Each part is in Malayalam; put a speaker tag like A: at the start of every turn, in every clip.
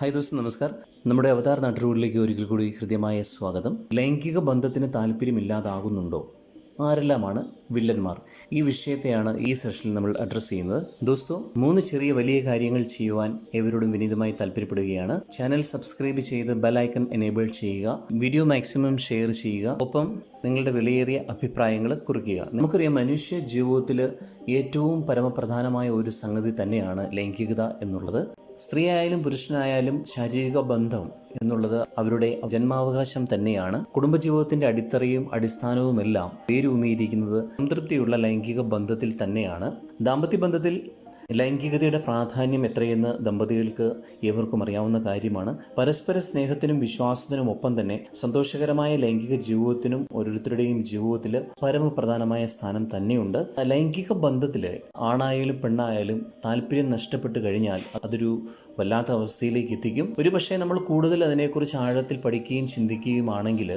A: ഹായ് ദോസ് നമസ്കാർ നമ്മുടെ അവതാർ നാട്ടുകൂടിലേക്ക് ഒരിക്കൽ കൂടി ഹൃദ്യമായ സ്വാഗതം. ലൈംഗിക ബന്ധത്തിന് താല്പര്യമില്ലാതാകുന്നുണ്ടോ? ആരെല്ലാമാണ് വില്ലന്മാർ? ഈ വിഷയത്തെയാണ് ഈ സെഷനിൽ നമ്മൾ അഡ്രസ്സ് ചെയ്യുന്നത്. ദോസ്തോ മൂന്ന് ചെറിയ വലിയ കാര്യങ്ങൾ ചെയ്യുവാൻ എവരോടും വിനീതമായി താല്പര്യപ്പെടുകയാണ്. ചാനൽ സബ്സ്ക്രൈബ് ചെയ്ത് ബെലൈക്കൺ എനേബിൾ ചെയ്യുക. വീഡിയോ മാക്സിമം ഷെയർ ചെയ്യുക. ഒപ്പം നിങ്ങളുടെ വിലയേറിയ അഭിപ്രായങ്ങൾ കുറിക്കുക. നമുക്കറിയാം മനുഷ്യ ജീവിതത്തിൽ ഏറ്റവും പരമപ്രധാനമായ ഒരു സംഗതി തന്നെയാണ് ലൈംഗികത എന്നുള്ളത്. സ്ത്രീ ആയാലും പുരുഷനായാലും ശാരീരിക ബന്ധം എന്നുള്ളത് അവരുടെ ജന്മാവകാശം തന്നെയാണ്. കുടുംബജീവിതത്തിന്റെ അടിത്തറയും അടിസ്ഥാനവുമെല്ലാം പേരൂന്നിയിരിക്കുന്നത് സംതൃപ്തിയുള്ള ലൈംഗിക ബന്ധത്തിൽ തന്നെയാണ്. ദാമ്പത്യ ബന്ധത്തിൽ ലൈംഗികതയുടെ പ്രാധാന്യം എത്രയെന്ന് ദമ്പതികൾക്ക് ഏവർക്കും അറിയാവുന്ന കാര്യമാണ്. പരസ്പര സ്നേഹത്തിനും വിശ്വാസത്തിനും ഒപ്പം തന്നെ സന്തോഷകരമായ ലൈംഗിക ജീവിതത്തിനും ഓരോരുത്തരുടെയും ജീവിതത്തിൽ പരമപ്രധാനമായ സ്ഥാനം തന്നെയുണ്ട്. ലൈംഗിക ബന്ധത്തിൽ ആണായാലും പെണ്ണായാലും താല്പര്യം നഷ്ടപ്പെട്ടു കഴിഞ്ഞാൽ അതൊരു വല്ലാത്ത അവസ്ഥയിലേക്ക് എത്തിക്കും. ഒരുപക്ഷെ നമ്മൾ കൂടുതൽ അതിനെക്കുറിച്ച് ആഴത്തിൽ പഠിക്കുകയും ചിന്തിക്കുകയുമാണെങ്കിൽ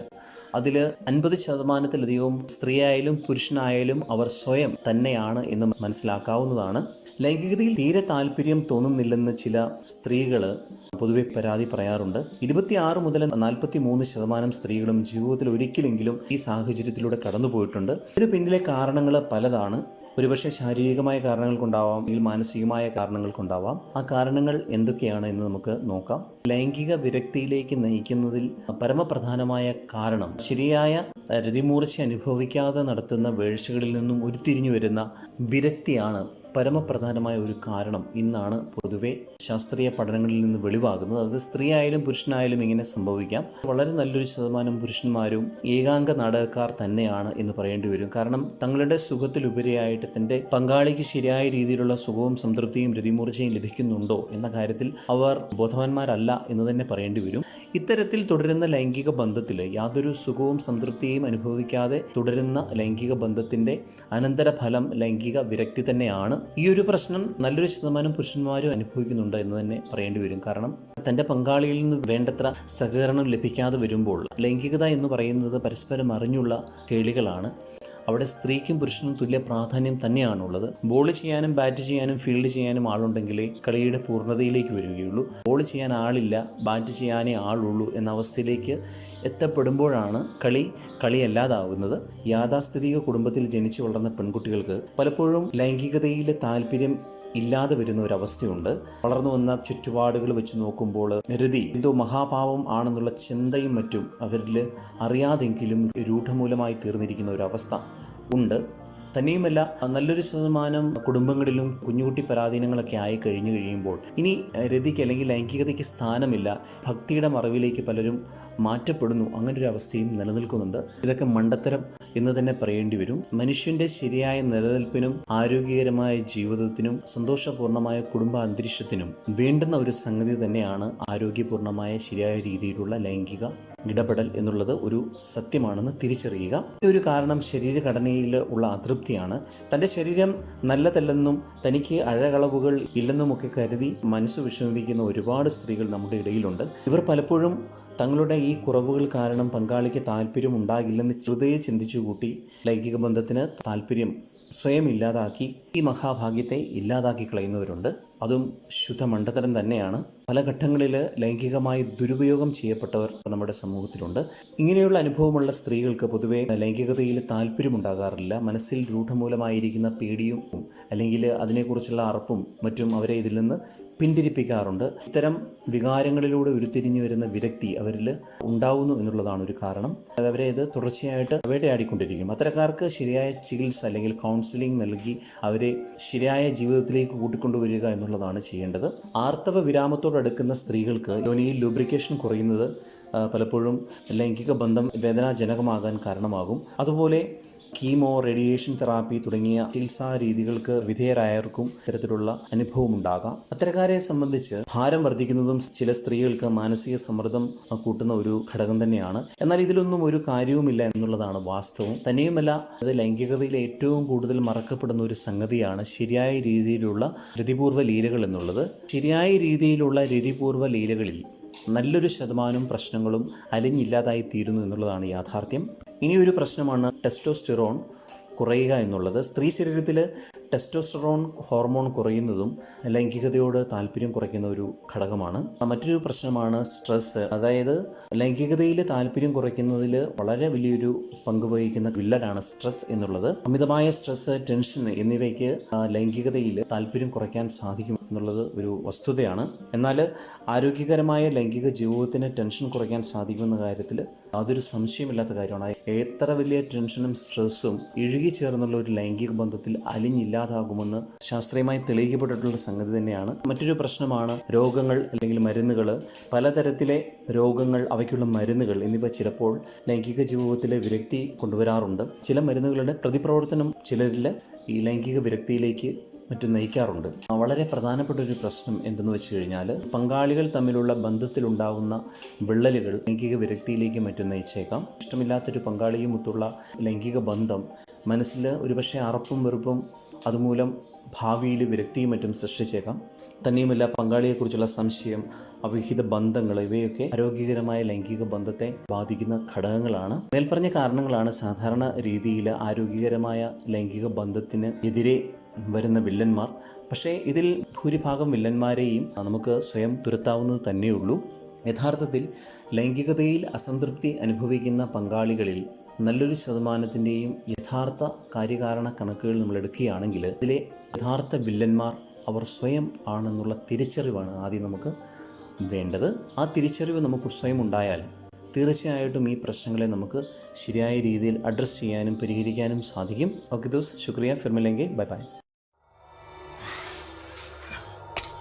A: അതിൽ അൻപത് ശതമാനത്തിലധികവും സ്ത്രീയായാലും പുരുഷനായാലും അവർ സ്വയം തന്നെയാണ് എന്ന് മനസ്സിലാക്കാവുന്നതാണ്. ലൈംഗികതയിൽ തീരെ താല്പര്യം തോന്നുന്നില്ലെന്ന് ചില സ്ത്രീകൾ പൊതുവെ പരാതി പറയാറുണ്ട്. ഇരുപത്തിയാറ് മുതൽ നാൽപ്പത്തി മൂന്ന് ശതമാനം സ്ത്രീകളും ജീവിതത്തിൽ ഒരിക്കലെങ്കിലും ഈ സാഹചര്യത്തിലൂടെ കടന്നുപോയിട്ടുണ്ട് ഇതിന് പിന്നിലെ കാരണങ്ങൾ പലതാണ്. ഒരുപക്ഷെ ശാരീരികമായ കാരണങ്ങൾ കൊണ്ടാവാം അല്ലെങ്കിൽ മാനസികമായ കാരണങ്ങൾ കൊണ്ടാവാം. ആ കാരണങ്ങൾ എന്തൊക്കെയാണ് എന്ന് നമുക്ക് നോക്കാം. ലൈംഗിക വിരക്തിയിലേക്ക് നയിക്കുന്നതിൽ പരമപ്രധാനമായ കാരണം ശരിയായ രതിമൂർച്ച അനുഭവിക്കാതെ നടത്തുന്ന വേഴ്ചകളിൽ നിന്നും ഉരുത്തിരിഞ്ഞു വരുന്ന വിരക്തിയാണ് പരമപ്രധാനമായ ഒരു കാരണം ഇന്നാണ് പൊതുവെ ശാസ്ത്രീയ പഠനങ്ങളിൽ നിന്ന് വെളിവാകുന്നത്. അത് സ്ത്രീ ആയാലും പുരുഷനായാലും ഇങ്ങനെ സംഭവിക്കാം. വളരെ നല്ലൊരു ശതമാനം പുരുഷന്മാരും ഏകാംഗ നാടകക്കാർ തന്നെയാണ് എന്ന് പറയേണ്ടി വരും. കാരണം തങ്ങളുടെ സുഖത്തിലുപരിയായിട്ട് തന്റെ പങ്കാളിക്ക് ശരിയായ രീതിയിലുള്ള സുഖവും സംതൃപ്തിയും രതിമൂർച്ചയും ലഭിക്കുന്നുണ്ടോ എന്ന കാര്യത്തിൽ അവർ ബോധവാന്മാരല്ല എന്ന് തന്നെ പറയേണ്ടി വരും. ഇത്തരത്തിൽ തുടരുന്ന ലൈംഗിക ബന്ധത്തിൽ യാതൊരു സുഖവും സംതൃപ്തിയും അനുഭവിക്കാതെ തുടരുന്ന ലൈംഗിക ബന്ധത്തിന്റെ അനന്തരഫലം ലൈംഗിക വിരക്തി തന്നെയാണ്. ഈ ഒരു പ്രശ്നം നല്ലൊരു ശതമാനം പുരുഷന്മാരും അനുഭവിക്കുന്നുണ്ട്. എന്ന് തന്നെ പറയേണ്ടി വരും. കാരണം തന്റെ പങ്കാളിയിൽ നിന്ന് വേണ്ടത്ര സഹകരണം ലഭിക്കാതെ വരുമ്പോൾ ലൈംഗികത എന്ന് പറയുന്നത് പരസ്പരം അറിഞ്ഞുള്ള കേളികളാണ്. അവിടെ സ്ത്രീക്കും പുരുഷനും തുല്യ പ്രാധാന്യം തന്നെയാണുള്ളത്. ബോൾ ചെയ്യാനും ബാറ്റ് ചെയ്യാനും ഫീൽഡ് ചെയ്യാനും ആളുണ്ടെങ്കിലേ കളിയുടെ പൂർണതയിലേക്ക് വരികയുള്ളൂ. ബോൾ ചെയ്യാൻ ആളില്ല ബാറ്റ് ചെയ്യാനേ ആളുള്ളൂ എന്ന അവസ്ഥയിലേക്ക് എത്തപ്പെടുമ്പോഴാണ് കളി കളിയല്ലാതാവുന്നത്. യാഥാസ്ഥിതിക കുടുംബത്തിൽ ജനിച്ചു വളർന്ന പെൺകുട്ടികൾക്ക് പലപ്പോഴും ലൈംഗികതയിലെ താല്പര്യം ഇല്ലാതെ വരുന്ന ഒരു അവസ്ഥയുണ്ട് വളർന്നു വന്ന ചുറ്റുപാടുകൾ വെച്ച് നോക്കുമ്പോൾ നിരതി എന്തോ മഹാഭാവം ആണെന്നുള്ള ചിന്തയും മറ്റും അവരിൽ അറിയാതെങ്കിലും രൂഢമൂലമായി തീർന്നിരിക്കുന്ന ഒരു അവസ്ഥ ഉണ്ട്. തന്നെയുമല്ല നല്ലൊരു ശതമാനം കുടുംബങ്ങളിലും കുഞ്ഞുകുട്ടി പരാധീനങ്ങളൊക്കെ ആയി കഴിഞ്ഞു കഴിയുമ്പോൾ ഇനി രതിക്ക് അല്ലെങ്കിൽ ലൈംഗികതയ്ക്ക് സ്ഥാനമില്ല ഭക്തിയുടെ മറവിലേക്ക് പലരും മാറ്റപ്പെടുന്നു അങ്ങനെ ഒരു അവസ്ഥയും നിലനിൽക്കുന്നുണ്ട്. ഇതൊക്കെ മണ്ടത്തരം എന്ന് തന്നെ പറയേണ്ടി വരും. മനുഷ്യന്റെ ശരിയായ നിലനിൽപ്പിനും ആരോഗ്യകരമായ ജീവിതത്തിനും സന്തോഷപൂർണമായ കുടുംബ അന്തരീക്ഷത്തിനും വേണ്ടുന്ന ഒരു സംഗതി തന്നെയാണ് ആരോഗ്യപൂർണമായ ശരിയായ രീതിയിലുള്ള ലൈംഗിക ഇടപെടൽ എന്നുള്ളത് ഒരു സത്യമാണെന്ന് തിരിച്ചറിയുക. ഈ ഒരു കാരണം ശരീരഘടനയിൽ ഉള്ള അതൃപ്തിയാണ്. തന്റെ ശരീരം നല്ലതല്ലെന്നും തനിക്ക് അഴകളവുകൾ ഇല്ലെന്നുമൊക്കെ കരുതി മനസ്സ് വിഷമിപ്പിക്കുന്ന ഒരുപാട് സ്ത്രീകൾ നമ്മുടെ ഇടയിലുണ്ട്. ഇവർ പലപ്പോഴും തങ്ങളുടെ ഈ കുറവുകൾ കാരണം പങ്കാളിക്ക് താല്പര്യം ഉണ്ടാകില്ലെന്ന് ചെറുതയെ ചിന്തിച്ചു കൂട്ടി ലൈംഗിക ബന്ധത്തിന് താല്പര്യം സ്വയം ഇല്ലാതാക്കി ഈ മഹാഭാഗ്യത്തെ ഇല്ലാതാക്കി കളയുന്നവരുണ്ട്. അതും ശുദ്ധ മണ്ഡതരം തന്നെയാണ്. പല ഘട്ടങ്ങളിൽ ലൈംഗികമായി ദുരുപയോഗം ചെയ്യപ്പെട്ടവർ നമ്മുടെ സമൂഹത്തിലുണ്ട്. ഇങ്ങനെയുള്ള അനുഭവമുള്ള സ്ത്രീകൾക്ക് പൊതുവെ ലൈംഗികതയിൽ താല്പര്യമുണ്ടാകാറില്ല. മനസ്സിൽ രൂഢമൂലമായിരിക്കുന്ന പേടിയും അല്ലെങ്കിൽ അതിനെക്കുറിച്ചുള്ള അറപ്പും മറ്റും അവരെ ഇതിൽ നിന്ന് പിന്തിരിപ്പിക്കാറുണ്ട്. ഇത്തരം വികാരങ്ങളിലൂടെ ഉരുത്തിരിഞ്ഞു വരുന്ന വിരക്തി അവരിൽ ഉണ്ടാവുന്നു എന്നുള്ളതാണ് ഒരു കാരണം. അതവരെ ഇത് തുടർച്ചയായിട്ട് വേട്ടയാടിക്കൊണ്ടിരിക്കും അത്തരക്കാർക്ക് ശരിയായ ചികിത്സ അല്ലെങ്കിൽ കൗൺസിലിംഗ് നൽകി അവരെ ശരിയായ ജീവിതത്തിലേക്ക് കൂട്ടിക്കൊണ്ടുവരിക എന്നുള്ളതാണ് ചെയ്യേണ്ടത്. ആർത്തവ വിരാമത്തോടടുക്കുന്ന സ്ത്രീകൾക്ക് യോനിയിൽ ലൂബ്രിക്കേഷൻ കുറയുന്നത് പലപ്പോഴും ലൈംഗിക ബന്ധം വേദനാജനകമാകാൻ കാരണമാകും. അതുപോലെ കീമോ റേഡിയേഷൻ തെറാപ്പി തുടങ്ങിയ ചികിത്സാ രീതികൾക്ക് വിധേയരായവർക്കും ഇത്തരത്തിലുള്ള അനുഭവം ഉണ്ടാകാം അത്തരക്കാരെ സംബന്ധിച്ച് ഭാരം വർദ്ധിക്കുന്നതും ചില സ്ത്രീകൾക്ക് മാനസിക സമ്മർദ്ദം കൂട്ടുന്ന ഒരു ഘടകം തന്നെയാണ്. എന്നാൽ ഇതിലൊന്നും ഒരു കാര്യവുമില്ല എന്നുള്ളതാണ് വാസ്തവം. തന്നെയുമല്ല അത് ലൈംഗികതയിൽ ഏറ്റവും കൂടുതൽ മറക്കപ്പെടുന്ന ഒരു സംഗതിയാണ് ശരിയായ രീതിയിലുള്ള രതിപൂർവ ലീലകൾ എന്നുള്ളത്. ശരിയായ രീതിയിലുള്ള രതിപൂർവ ലീലകളിൽ നല്ലൊരു ശതമാനം പ്രശ്നങ്ങളും അലിഞ്ഞില്ലാതായി തീരുന്നു എന്നുള്ളതാണ് യാഥാർത്ഥ്യം. ഇനിയൊരു പ്രശ്നമാണ് ടെസ്റ്റോസ്റ്റിറോൺ കുറയുക എന്നുള്ളത്. സ്ത്രീ ശരീരത്തിൽ ടെസ്റ്റോസ്റ്ററോൺ ഹോർമോൺ കുറയുന്നതും ലൈംഗികതയോട് താല്പര്യം കുറയ്ക്കുന്ന ഒരു ഘടകമാണ്. മറ്റൊരു പ്രശ്നമാണ് സ്ട്രെസ്. അതായത് ലൈംഗികതയിൽ താല്പര്യം കുറയ്ക്കുന്നതിൽ വളരെ വലിയൊരു പങ്ക് വഹിക്കുന്ന വില്ലനാണ് സ്ട്രെസ് എന്നുള്ളത്. അമിതമായ സ്ട്രെസ് ടെൻഷൻ എന്നിവയ്ക്ക് ലൈംഗികതയിൽ താല്പര്യം കുറയ്ക്കാൻ സാധിക്കും എന്നുള്ളത് ഒരു വസ്തുതയാണ്. എന്നാൽ ആരോഗ്യകരമായ ലൈംഗിക ജീവിതത്തിന് ടെൻഷൻ കുറയ്ക്കാൻ സാധിക്കുമെന്ന കാര്യത്തിൽ അതൊരു സംശയമില്ലാത്ത കാര്യമാണ്. എത്ര വലിയ ടെൻഷനും സ്ട്രെസ്സും ഇഴുകി ചേർന്നുള്ള ഒരു ലൈംഗിക ബന്ധത്തിൽ അലിഞ്ഞില്ലാതാകുമെന്ന് ശാസ്ത്രീയമായി തെളിയിക്കപ്പെട്ടിട്ടുള്ള സംഗതി തന്നെയാണ്. മറ്റൊരു പ്രശ്നമാണ് രോഗങ്ങൾ അല്ലെങ്കിൽ മരുന്നുകൾ. പലതരത്തിലെ രോഗങ്ങൾ അവയ്ക്കുള്ള മരുന്നുകൾ എന്നിവ ചിലപ്പോൾ ലൈംഗിക ജീവിതത്തിലെ വിരക്തി കൊണ്ടുവരാറുണ്ട്. ചില മരുന്നുകളുടെ പ്രതിപ്രവർത്തനം ചിലരിൽ ഈ ലൈംഗിക വിരക്തിയിലേക്ക് മറ്റും നയിക്കാറുണ്ട്. വളരെ പ്രധാനപ്പെട്ട ഒരു പ്രശ്നം എന്തെന്ന് വെച്ച് കഴിഞ്ഞാൽ പങ്കാളികൾ തമ്മിലുള്ള ബന്ധത്തിലുണ്ടാവുന്ന വിള്ളലുകൾ ലൈംഗിക വിരക്തിയിലേക്ക് മറ്റും നയിച്ചേക്കാം. ഇഷ്ടമില്ലാത്തൊരു പങ്കാളിയുമൊത്തുള്ള ലൈംഗിക ബന്ധം മനസ്സിൽ ഒരുപക്ഷെ അറപ്പും വെറുപ്പും അതുമൂലം ഭാവിയിൽ വിരക്തിയും മറ്റും സൃഷ്ടിച്ചേക്കാം. തന്നെയുമല്ല പങ്കാളിയെക്കുറിച്ചുള്ള സംശയം അവിഹിത ബന്ധങ്ങൾ ഇവയൊക്കെ ആരോഗ്യകരമായ ലൈംഗിക ബന്ധത്തെ ബാധിക്കുന്ന ഘടകങ്ങളാണ്. മേൽപ്പറഞ്ഞ കാരണങ്ങളാണ് സാധാരണ രീതിയിൽ ആരോഗ്യകരമായ ലൈംഗിക ബന്ധത്തിന് എതിരെ വരുന്ന വില്ലന്മാർ. പക്ഷേ ഇതിൽ ഭൂരിഭാഗം വില്ലന്മാരെയും നമുക്ക് സ്വയം തുരത്താവുന്നത് തന്നെയുള്ളൂ. യഥാർത്ഥത്തിൽ ലൈംഗികതയിൽ അസംതൃപ്തി അനുഭവിക്കുന്ന പങ്കാളികളിൽ നല്ലൊരു ശതമാനത്തിന്റെയും യഥാർത്ഥ കാര്യകാരണ കണക്കുകൾ നമ്മൾ എടുക്കുകയാണെങ്കിൽ ഇതിലെ യഥാർത്ഥ വില്ലന്മാർ അവർ സ്വയം ആണെന്നുള്ള തിരിച്ചറിവാണ് ആദ്യം നമുക്ക് വേണ്ടത്. ആ തിരിച്ചറിവ് നമുക്ക് സ്വയം ഉണ്ടായാൽ തീർച്ചയായിട്ടും ഈ പ്രശ്നങ്ങളെ നമുക്ക് ശരിയായ രീതിയിൽ അഡ്രസ്സ് ചെയ്യാനും പരിഹരിക്കാനും സാധിക്കും. ഓക്കെ ദോസ് ശുക്രിയ. ഫിർമിലെങ്കിൽ ബൈ ബൈ.